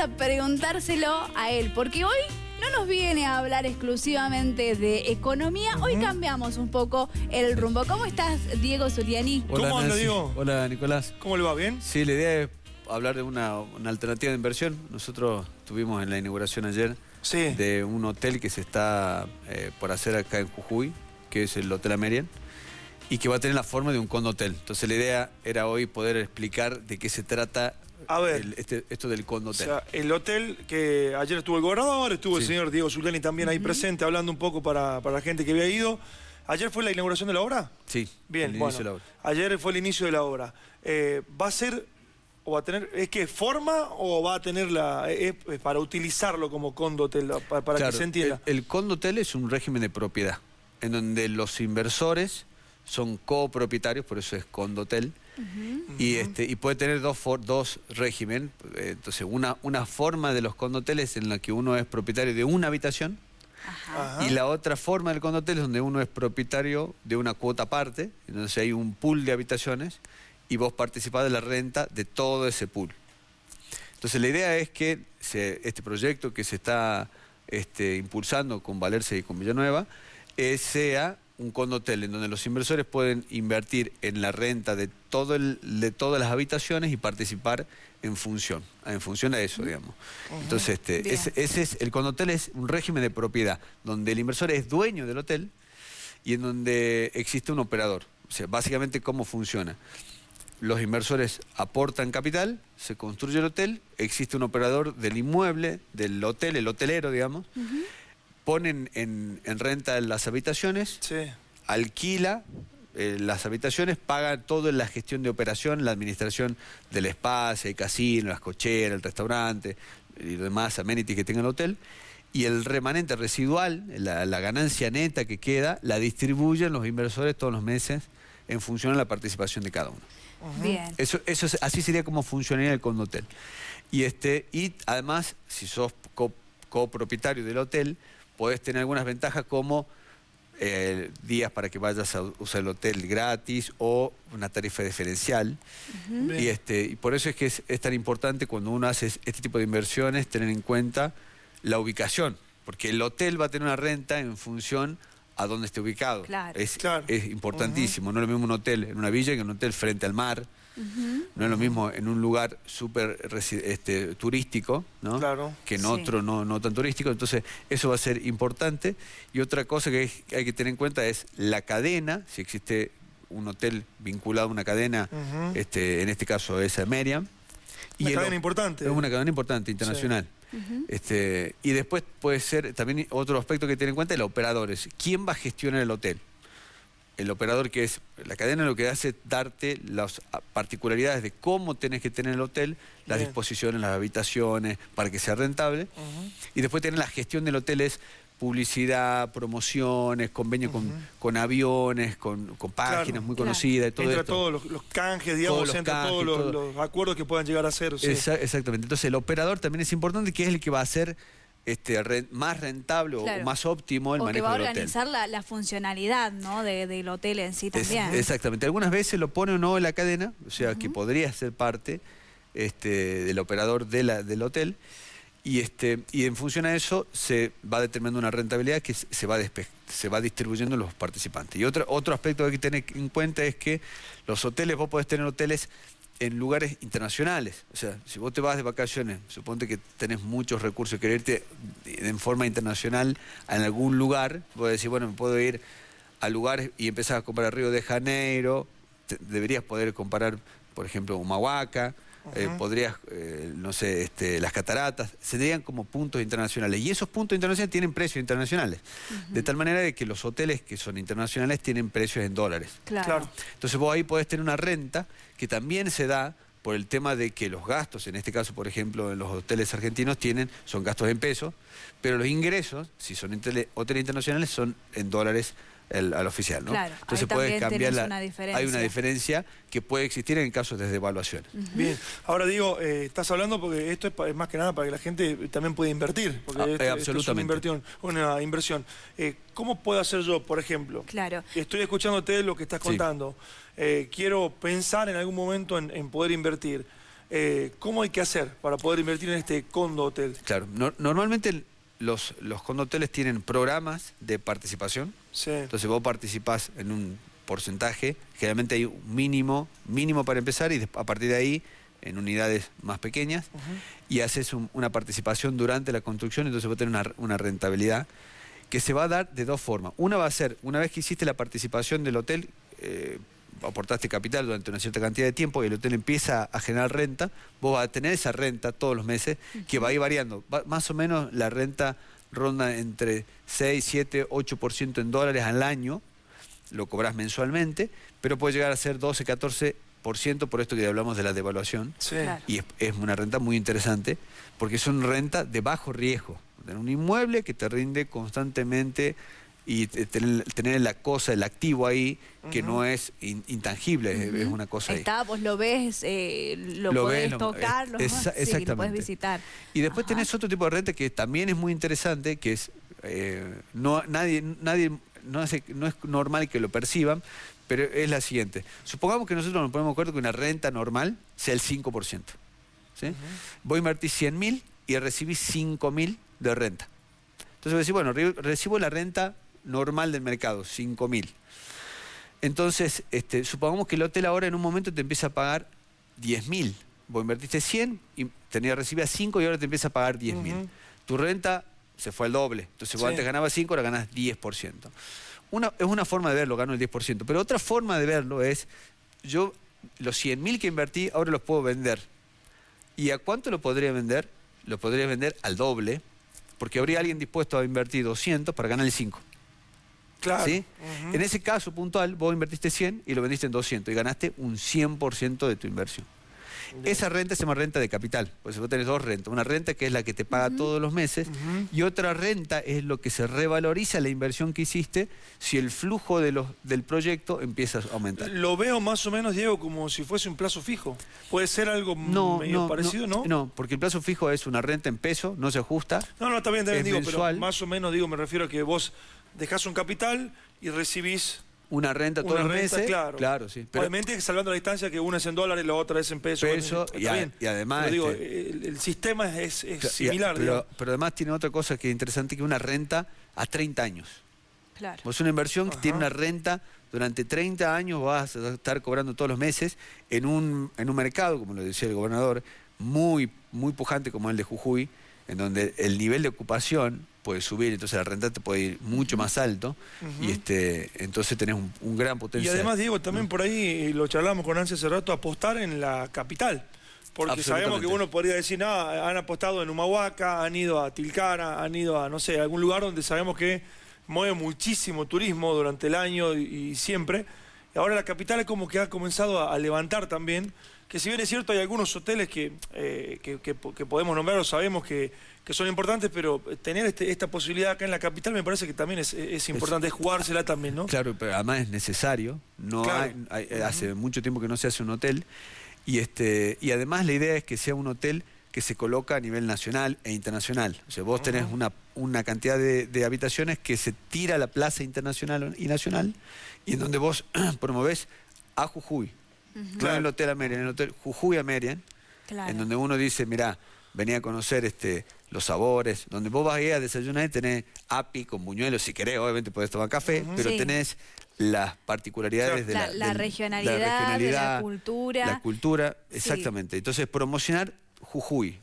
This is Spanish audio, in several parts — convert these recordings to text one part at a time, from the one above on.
a preguntárselo a él, porque hoy no nos viene a hablar exclusivamente de economía, hoy cambiamos un poco el rumbo. ¿Cómo estás, Diego Zuliani? ¿Cómo anda, Diego? Hola, Nicolás. ¿Cómo le va? ¿Bien? Sí, la idea es hablar de una, alternativa de inversión. Nosotros tuvimos en la inauguración ayer de un hotel que se está eh, por hacer acá en Jujuy, que es el Hotel Amerian, y que va a tener la forma de un condotel. Entonces la idea era hoy poder explicar de qué se trata a ver, este, esto del condotel. O sea, el hotel que ayer estuvo el gobernador, estuvo el señor Diego Zuleni también ahí presente, hablando un poco para, la gente que había ido. ¿Ayer fue la inauguración de la obra? Sí, bien, bueno, de la obra. ayer fue el inicio de la obra. Eh, ¿Va a ser o va a tener, es que forma o va a tener la, para utilizarlo como condotel, para, que se entienda? El, el condotel es un régimen de propiedad, en donde los inversores son copropietarios, por eso es condotel, y, este, y puede tener dos, dos régimen. Entonces, una, una forma de los condoteles en la que uno es propietario de una habitación y la otra forma del condotel es donde uno es propietario de una cuota aparte, entonces hay un pool de habitaciones y vos participás de la renta de todo ese pool. Entonces la idea es que este proyecto que se está este, impulsando con Valerse y con Villanueva eh, sea un condotel en donde los inversores pueden invertir en la renta de, todo de todas las habitaciones y participar en función, en función a eso, digamos. Entonces, este, ese, es, el condotel es un régimen de propiedad, donde el inversor es dueño del hotel y en donde existe un operador. O sea, básicamente cómo funciona. Los inversores aportan capital, se construye el hotel, existe un operador del inmueble, del hotel, el hotelero, digamos, ponen en, renta las habitaciones, alquila eh, las habitaciones, paga toda la gestión de operación, la administración del espacio, el casino, las cocheras, el restaurante y demás amenities que tenga el hotel. Y el remanente residual, la, ganancia neta que queda, la distribuyen los inversores todos los meses en función de la participación de cada uno. Bien. Eso, eso así sería como funcionaría el condotel. Y, este, y además, si sos copropietario del hotel, podés tener algunas ventajas como eh, días para que vayas a usar el hotel gratis o una tarifa diferencial. y, este, y por eso es que es, tan importante cuando uno hace este tipo de inversiones tener en cuenta la ubicación, porque el hotel va a tener una renta en función a dónde esté ubicado. Es, es importantísimo, no es lo mismo un hotel en una villa que un hotel frente al mar. No es lo mismo en un lugar súper este, turístico, ¿no? Claro. Que en otro no, no tan turístico. Entonces, eso va a ser importante. Y otra cosa que hay que tener en cuenta es la cadena, si existe un hotel vinculado a una cadena, este, en este caso es Meriam. Una cadena importante. Es una cadena importante, internacional. este, y después puede ser, también otro aspecto que tener en cuenta, es los operadores. ¿Quién va a gestionar el hotel? El operador que es la cadena lo que hace es darte las particularidades de cómo tenés que tener el hotel, las disposiciones, las habitaciones, para que sea rentable. Y después tener la gestión del hotel es publicidad, promociones, convenio con, aviones, con, páginas muy conocidas, todo Entra todos los, canjes, digamos, todos todos los, acuerdos que puedan llegar a ser. exactamente. Entonces el operador también es importante, que es el que va a hacer este, más rentable o más óptimo el o manejo que va a organizar la, funcionalidad ¿no? del hotel en sí también. exactamente. Algunas veces lo pone o no en la cadena, o sea, que podría ser parte este, del operador de la, del hotel. Y, este, y en función a eso se va determinando una rentabilidad que se va, se va distribuyendo en los participantes. Y otro, otro aspecto que hay que tener en cuenta es que los hoteles, vos podés tener hoteles en lugares internacionales. O sea, si vos te vas de vacaciones, suponte que tenés muchos recursos, querés irte en forma internacional en algún lugar, vos decir, bueno, me puedo ir a lugares y empezar a comparar Río de Janeiro, deberías poder comparar, por ejemplo, Humahuaca, eh, podrías, eh, no sé, este, las cataratas, serían como puntos internacionales. Y esos puntos internacionales tienen precios internacionales. De tal manera de que los hoteles que son internacionales tienen precios en dólares. Claro. Entonces vos ahí podés tener una renta que también se da por el tema de que los gastos, en este caso, por ejemplo, en los hoteles argentinos tienen, son gastos en pesos, pero los ingresos, si son hoteles internacionales, son en dólares al oficial, ¿no? Claro, Entonces puede cambiar la, hay una diferencia que puede existir en casos de devaluaciones. Bien, ahora digo, eh, estás hablando porque esto es, más que nada para que la gente también pueda invertir, porque ah, esto, absolutamente. es una inversión. Una inversión. Eh, ¿Cómo puedo hacer yo, por ejemplo? Claro. Estoy escuchándote lo que estás contando. Eh, quiero pensar en algún momento en, poder invertir. Eh, ¿Cómo hay que hacer para poder invertir en este condo hotel? Claro, normalmente los, los condoteles tienen programas de participación. Sí. Entonces vos participás en un porcentaje, generalmente hay un mínimo, mínimo para empezar y a partir de ahí en unidades más pequeñas y haces una participación durante la construcción, entonces va a tener una, rentabilidad que se va a dar de dos formas. Una va a ser, una vez que hiciste la participación del hotel, eh, aportaste capital durante una cierta cantidad de tiempo y el hotel empieza a generar renta, vos vas a tener esa renta todos los meses que va a ir variando. más o menos la renta ronda entre 6, 7, 8% en dólares al año, lo cobras mensualmente, pero puede llegar a ser 12, 14 por ciento por esto que hablamos de la devaluación. Y es, una renta muy interesante porque es una renta de bajo riesgo. Tener un inmueble que te rinde constantemente y tener, la cosa, el activo ahí, que no es intangible, es una cosa Está, vos lo ves, eh, lo, podés tocar, lo, podés visitar. Y después tenés otro tipo de renta que también es muy interesante, que es, eh, no, nadie, nadie no, no es normal que lo perciban, pero es la siguiente. Supongamos que nosotros nos ponemos de acuerdo que una renta normal sea el 5%. ¿sí? Voy a invertir 100 mil y recibí 5 mil de renta. Entonces voy a decir, bueno, recibo la renta normal del mercado, 5 mil. Entonces, este, supongamos que el hotel ahora en un momento te empieza a pagar 10 mil. Vos invertiste 100 y tenías recibía 5 y ahora te empieza a pagar 10 mil. Tu renta se fue al doble. Entonces vos antes ganabas 5, ahora ganas 10% es una forma de verlo, gano el 10%. Pero otra forma de verlo es, yo los 100 mil que invertí ahora los puedo vender. ¿Y a cuánto lo podría vender? Lo podría vender al doble, porque habría alguien dispuesto a invertir 200 para ganar el 5. Claro. ¿Sí? En ese caso puntual, vos invertiste 100 y lo vendiste en 200 y ganaste un 100% de tu inversión. Esa renta se llama renta de capital, pues vos tenés dos rentas. Una renta que es la que te paga todos los meses y otra renta es lo que se revaloriza la inversión que hiciste si el flujo de los, del proyecto empieza a aumentar. Lo veo más o menos, Diego, como si fuese un plazo fijo. ¿Puede ser algo medio parecido, no, no? porque el plazo fijo es una renta en peso, no se ajusta. No, no, está bien, también digo, pero más o menos digo, me refiero a que vos dejás un capital y recibís una renta todos los meses. Claro, claro sí. Pero, Obviamente salvando la distancia que una es en dólares y la otra es en pesos. Peso, y, además... digo, este, el, sistema es, similar. pero, además tiene otra cosa que es interesante, que una renta a 30 años. Claro. Es una inversión que tiene una renta durante 30 años, vas a estar cobrando todos los meses en un, en un mercado, como lo decía el gobernador, muy, muy pujante como el de Jujuy, en donde el nivel de ocupación puede subir, entonces la renta te puede ir mucho más alto y este entonces tenés un, gran potencial. Y además, Diego, también por ahí, lo charlamos con Ansia hace rato, apostar en la capital. Porque sabemos que uno podría decir, nada, han apostado en Humahuaca, han ido a Tilcara, han ido a, no sé, a algún lugar donde sabemos que mueve muchísimo turismo durante el año y, siempre. Y ahora la capital es como que ha comenzado a levantar también que si bien es cierto hay algunos hoteles que, eh, que, podemos nombrar o sabemos que, son importantes, pero tener este, esta posibilidad acá en la capital me parece que también es, importante, es, jugársela también, ¿no? Claro, pero además es necesario, no hace mucho tiempo que no se hace un hotel, y, este, y además la idea es que sea un hotel que se coloca a nivel nacional e internacional. O sea, vos tenés una, una cantidad de, habitaciones que se tira a la plaza internacional y nacional, y en donde vos promovés a Jujuy, no en el Hotel Amerian, en el Hotel Jujuy Amerian, en donde uno dice, mira, venía a conocer este, los sabores, donde vos vas a ir a desayunar y tenés api con buñuelos, si querés, obviamente podés tomar café, pero tenés las particularidades de, la, regionalidad, de la cultura. La cultura, exactamente. Entonces, promocionar Jujuy,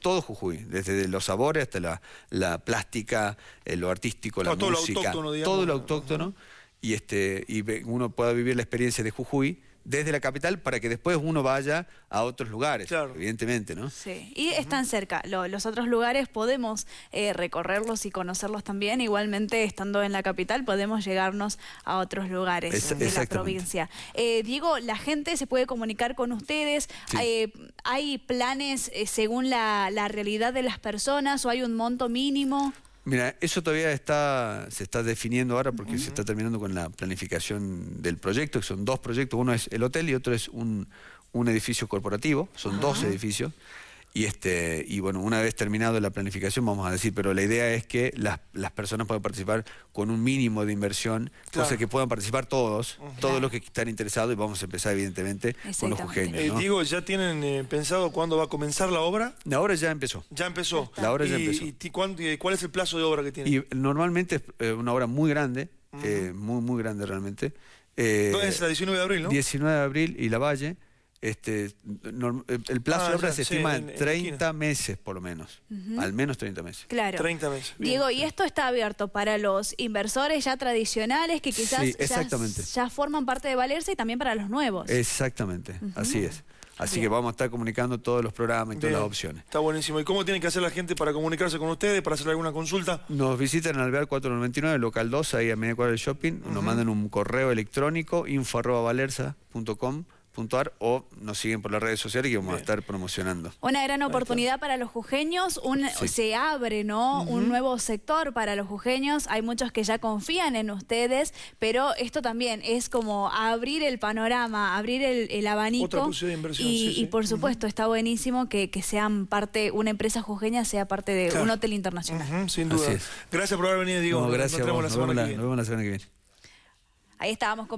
todo Jujuy, desde los sabores hasta la, plástica, eh, lo artístico, la música, todo lo autóctono, y, este, y uno pueda vivir la experiencia de Jujuy desde la capital para que después uno vaya a otros lugares, evidentemente, ¿no? Sí, y están cerca. los otros lugares podemos eh, recorrerlos y conocerlos también. Igualmente, estando en la capital, podemos llegarnos a otros lugares de la provincia. Eh, Diego, la gente se puede comunicar con ustedes. Eh, ¿Hay planes según la, la realidad de las personas o hay un monto mínimo? Mira, eso todavía está, se está definiendo ahora porque se está terminando con la planificación del proyecto, que son dos proyectos, uno es el hotel y otro es un, edificio corporativo, son dos edificios. Y, este, y bueno, una vez terminado la planificación, vamos a decir, pero la idea es que las, las personas puedan participar con un mínimo de inversión, cosa que puedan participar todos, todos los que están interesados, y vamos a empezar evidentemente con los jujeños. Eh, digo, ¿ya tienen eh, pensado cuándo va a comenzar la obra? La obra ya empezó. Ya empezó. La obra ya empezó. ¿Y, cuál es el plazo de obra que tiene? Y normalmente es eh, una obra muy grande, muy, muy grande realmente. es la 19 de abril, no? 19 de abril y La Valle. Este, el plazo de ah, obra se estima en 30 meses por lo menos, al menos 30 meses. Claro. 30 meses. Diego, y esto está abierto para los inversores ya tradicionales que quizás ya, forman parte de Valerse y también para los nuevos. Exactamente, así es. Así que vamos a estar comunicando todos los programas y todas las opciones. Está buenísimo. ¿Y cómo tiene que hacer la gente para comunicarse con ustedes, para hacer alguna consulta? Nos visitan en Alvear 499, local 2, ahí a media cuadra del shopping. Nos mandan un correo electrónico, info o nos siguen por las redes sociales y vamos a estar promocionando. Una gran oportunidad para los jujeños, se abre ¿no? un nuevo sector para los jujeños, hay muchos que ya confían en ustedes, pero esto también es como abrir el panorama, abrir el, abanico. Otra posibilidad de inversión, y, por supuesto está buenísimo que, sean parte, una empresa jujeña sea parte de un hotel internacional. sin duda. Gracias por haber venido, Diego. gracias. Nos, vemos la semana que viene. Ahí estábamos con